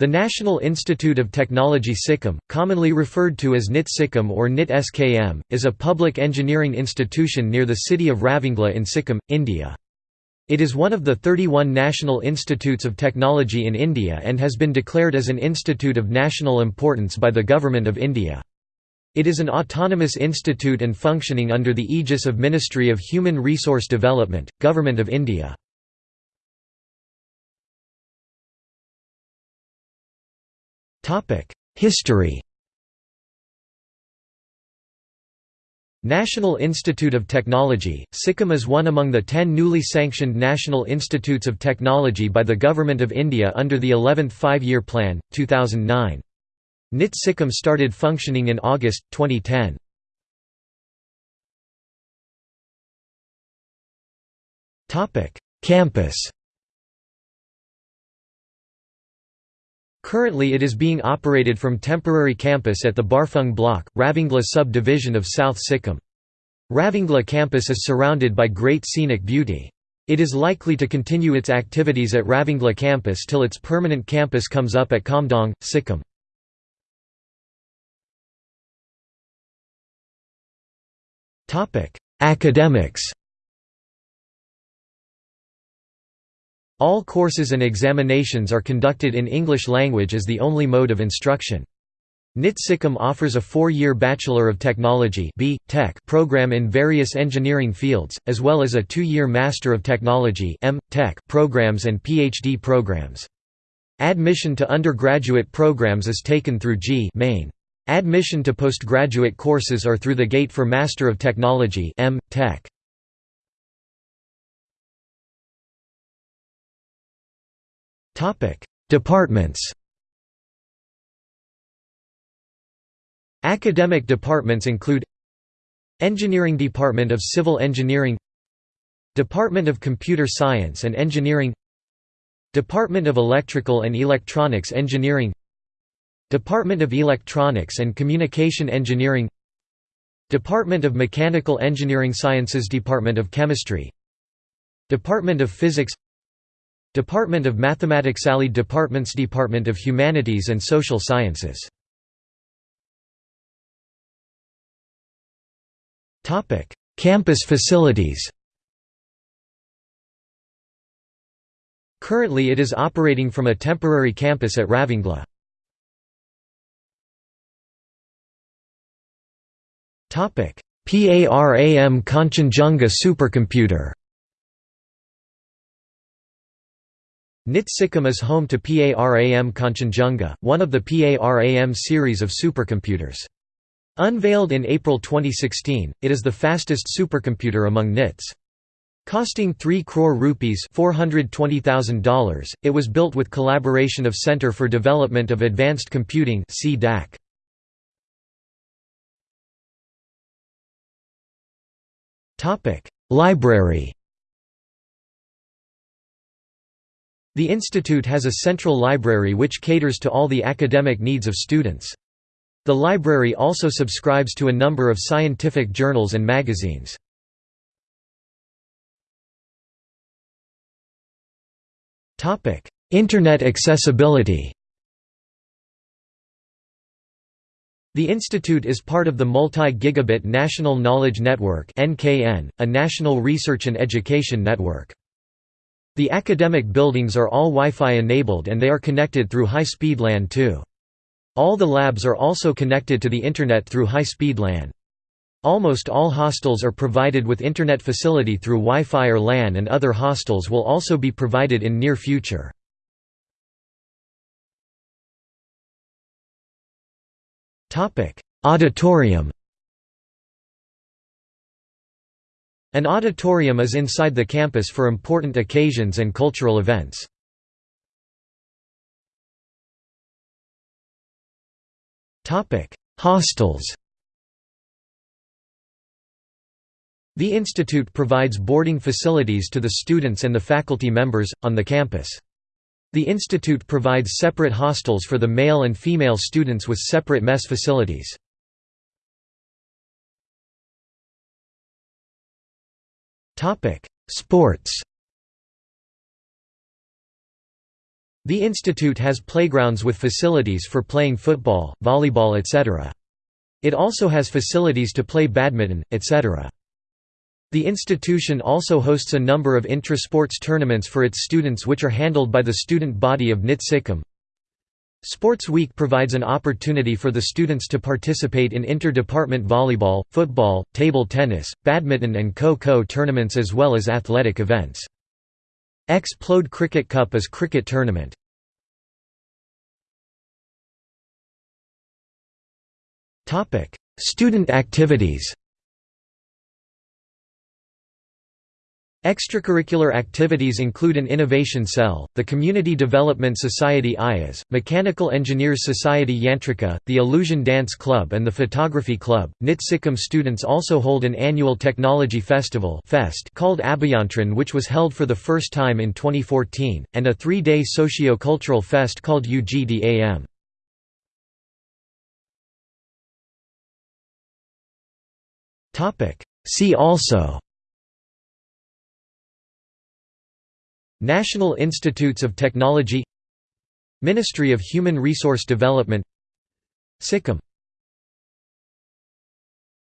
The National Institute of Technology Sikkim, commonly referred to as NIT Sikkim or NIT SKM, is a public engineering institution near the city of Ravangla in Sikkim, India. It is one of the 31 national institutes of technology in India and has been declared as an institute of national importance by the Government of India. It is an autonomous institute and functioning under the aegis of Ministry of Human Resource Development, Government of India. History National Institute of Technology, Sikkim is one among the ten newly sanctioned National Institutes of Technology by the Government of India under the 11th Five-Year Plan, 2009. NIT Sikkim started functioning in August, 2010. Campus Currently it is being operated from temporary campus at the Barfung block, Ravangla sub-division of South Sikkim. Ravangla campus is surrounded by great scenic beauty. It is likely to continue its activities at Ravangla campus till its permanent campus comes up at Kamdong, Sikkim. Academics All courses and examinations are conducted in English language as the only mode of instruction. NIT Sikkim offers a four-year Bachelor of Technology. Tech program in various engineering fields, as well as a two-year Master of Technology M. Tech programs and PhD programs. Admission to undergraduate programs is taken through JEE Main. Admission to postgraduate courses are through the GATE for Master of Technology M. Tech. Topic: Departments. Academic departments include Engineering Department of Civil Engineering Department of Computer Science and Engineering Department of Electrical and Electronics Engineering Department of Electronics and Communication Engineering Department of Mechanical Engineering Sciences Department of Chemistry Department of Physics Department of Mathematics Allied Departments Department of Humanities and Social Sciences. Topic: Campus facilities Currently it is operating from a temporary campus at Ravangla. PARAM Kanchenjunga supercomputer NIT Sikkim is home to PARAM Kanchenjunga, one of the PARAM series of supercomputers. Unveiled in April 2016, it is the fastest supercomputer among NITs. Costing 3 crore rupees $420,000, it was built with collaboration of Center for Development of Advanced Computing Library The institute has a central library which caters to all the academic needs of students. The library also subscribes to a number of scientific journals and magazines. Internet accessibility The institute is part of the Multi-Gigabit National Knowledge Network a national research and education network. The academic buildings are all Wi-Fi enabled and they are connected through high-speed LAN too. All the labs are also connected to the Internet through high-speed LAN. Almost all hostels are provided with Internet facility through Wi-Fi or LAN and other hostels will also be provided in near future. Auditorium An auditorium is inside the campus for important occasions and cultural events. Hostels The institute provides boarding facilities to the students and the faculty members, on the campus. The institute provides separate hostels for the male and female students with separate mess facilities. Topic: Sports. The institute has playgrounds with facilities for playing football, volleyball etc. It also has facilities to play badminton, etc. The institution also hosts a number of intra-sports tournaments for its students which are handled by the student body of NIT Sikkim. Sports Week provides an opportunity for the students to participate in inter-department volleyball, football, table tennis, badminton and kho-kho tournaments as well as athletic events. Explode Cricket Cup is cricket tournament. Student activities Extracurricular activities include an innovation cell, the Community Development Society IAS, Mechanical Engineers Society Yantrika, the Illusion Dance Club and the Photography Club. NIT Sikkim students also hold an annual technology festival fest called Abhiyantran which was held for the first time in 2014, and a three-day socio-cultural fest called UGDAM. See also National Institutes of Technology Ministry of Human Resource Development Sikkim